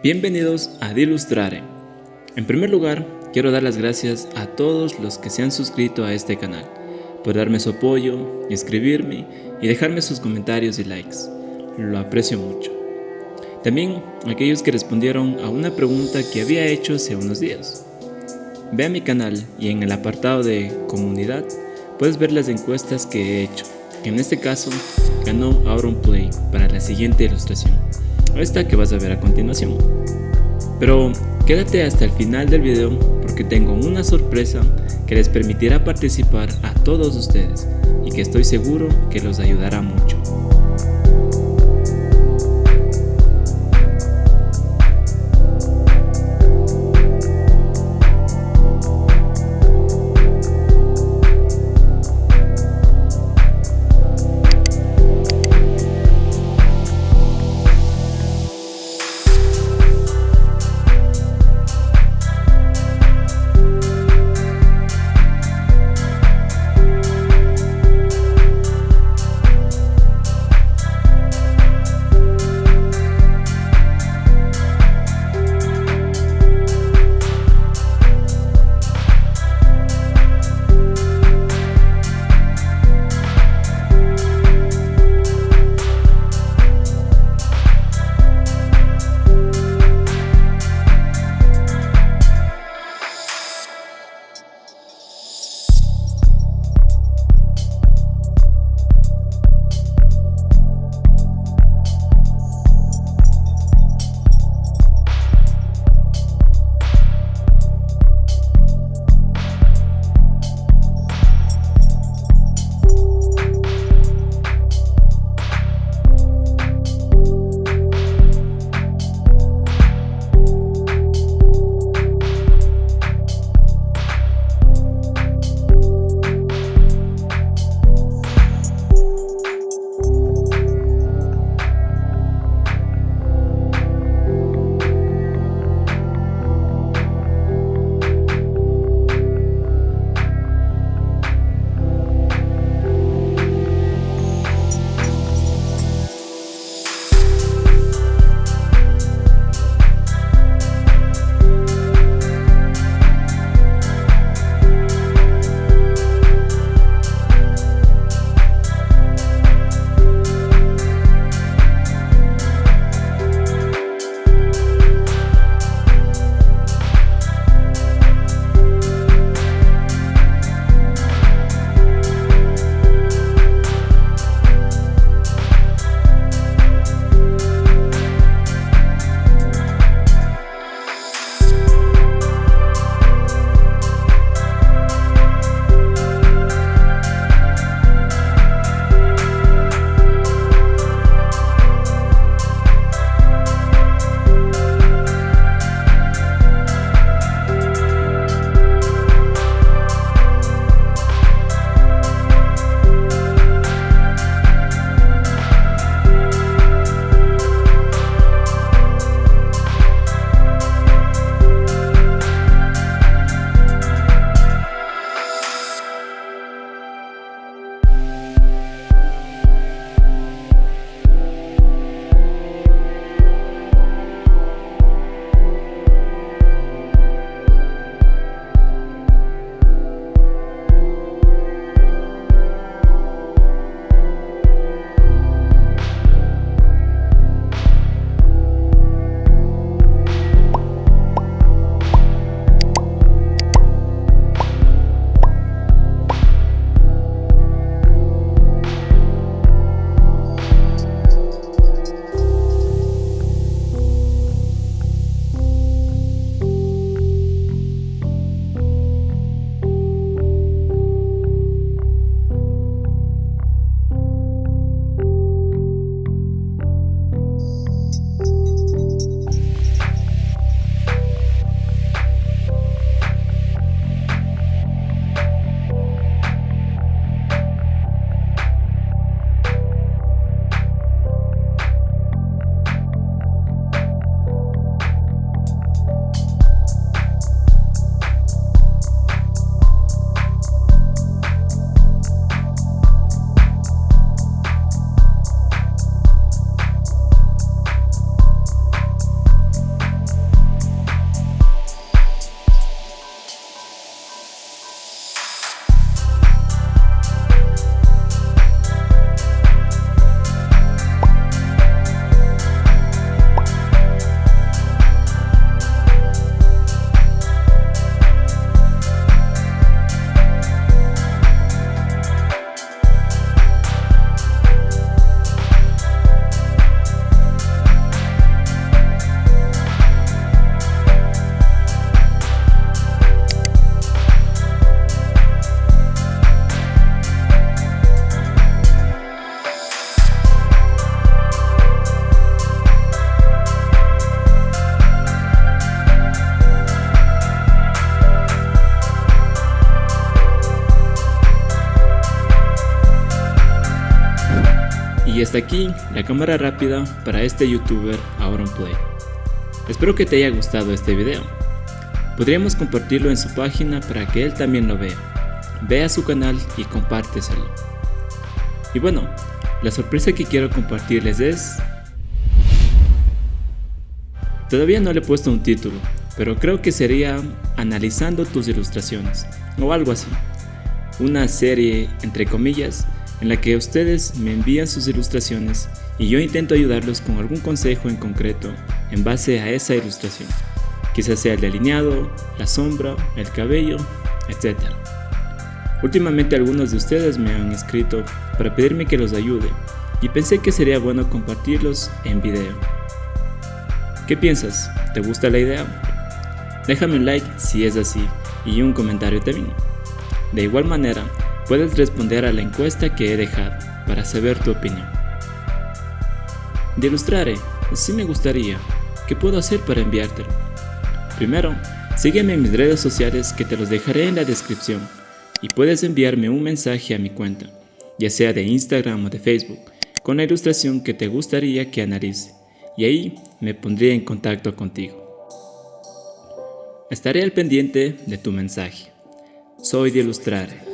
Bienvenidos a Dilustrare. En primer lugar, quiero dar las gracias a todos los que se han suscrito a este canal, por darme su apoyo, escribirme y dejarme sus comentarios y likes. Lo aprecio mucho. También aquellos que respondieron a una pregunta que había hecho hace unos días. Ve a mi canal y en el apartado de comunidad puedes ver las encuestas que he hecho. En este caso, ganó Play para la siguiente ilustración esta que vas a ver a continuación. Pero quédate hasta el final del video porque tengo una sorpresa que les permitirá participar a todos ustedes y que estoy seguro que los ayudará mucho. Y hasta aquí la cámara rápida para este youtuber Auronplay. Espero que te haya gustado este video. Podríamos compartirlo en su página para que él también lo vea. Ve a su canal y compárteselo. Y bueno, la sorpresa que quiero compartirles es... Todavía no le he puesto un título, pero creo que sería analizando tus ilustraciones, o algo así. Una serie, entre comillas, en la que ustedes me envían sus ilustraciones y yo intento ayudarlos con algún consejo en concreto en base a esa ilustración. Quizás sea el delineado, la sombra, el cabello, etc. Últimamente algunos de ustedes me han escrito para pedirme que los ayude y pensé que sería bueno compartirlos en video. ¿Qué piensas? ¿Te gusta la idea? Déjame un like si es así y un comentario también. De igual manera, puedes responder a la encuesta que he dejado para saber tu opinión. De Ilustrare, sí me gustaría. ¿Qué puedo hacer para enviártelo? Primero, sígueme en mis redes sociales que te los dejaré en la descripción y puedes enviarme un mensaje a mi cuenta, ya sea de Instagram o de Facebook, con la ilustración que te gustaría que analice y ahí me pondría en contacto contigo. Estaré al pendiente de tu mensaje. Soy de Ilustrare.